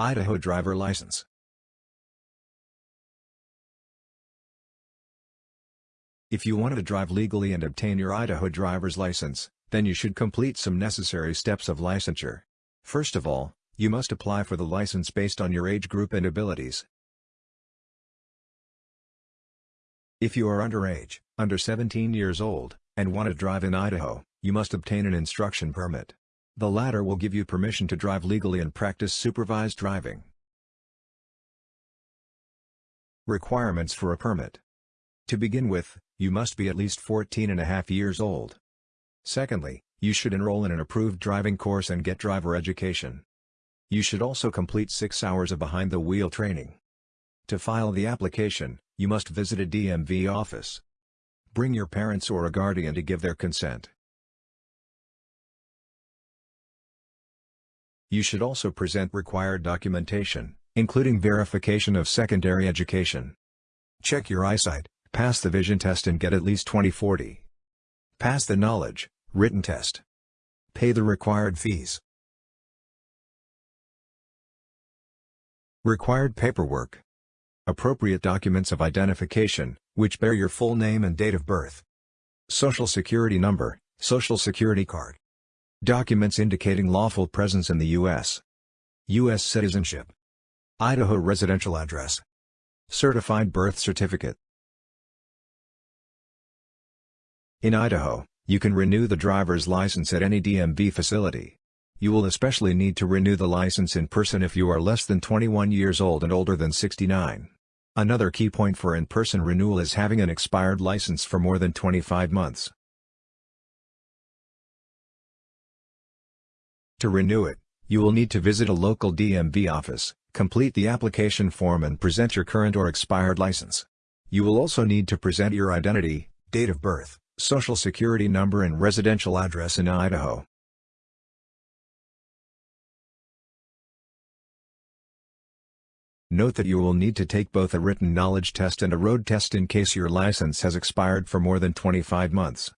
Idaho driver license. If you want to drive legally and obtain your Idaho driver's license, then you should complete some necessary steps of licensure. First of all, you must apply for the license based on your age group and abilities. If you are underage, under 17 years old, and want to drive in Idaho, you must obtain an instruction permit. The latter will give you permission to drive legally and practice supervised driving. Requirements for a permit. To begin with, you must be at least 14 and a half years old. Secondly, you should enroll in an approved driving course and get driver education. You should also complete 6 hours of behind-the-wheel training. To file the application, you must visit a DMV office. Bring your parents or a guardian to give their consent. You should also present required documentation, including verification of secondary education. Check your eyesight, pass the vision test and get at least 20/40. Pass the knowledge, written test. Pay the required fees. Required paperwork. Appropriate documents of identification, which bear your full name and date of birth. Social Security number, Social Security card. Documents indicating lawful presence in the U.S. U.S. citizenship. Idaho residential address. Certified birth certificate. In Idaho, you can renew the driver's license at any DMV facility. You will especially need to renew the license in person if you are less than 21 years old and older than 69. Another key point for in-person renewal is having an expired license for more than 25 months. To renew it, you will need to visit a local DMV office, complete the application form and present your current or expired license. You will also need to present your identity, date of birth, social security number and residential address in Idaho. Note that you will need to take both a written knowledge test and a road test in case your license has expired for more than 25 months.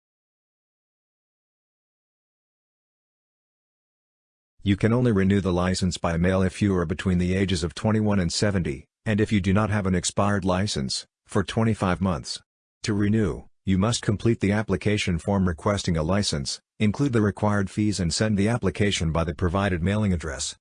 You can only renew the license by mail if you are between the ages of 21 and 70, and if you do not have an expired license, for 25 months. To renew, you must complete the application form requesting a license, include the required fees and send the application by the provided mailing address.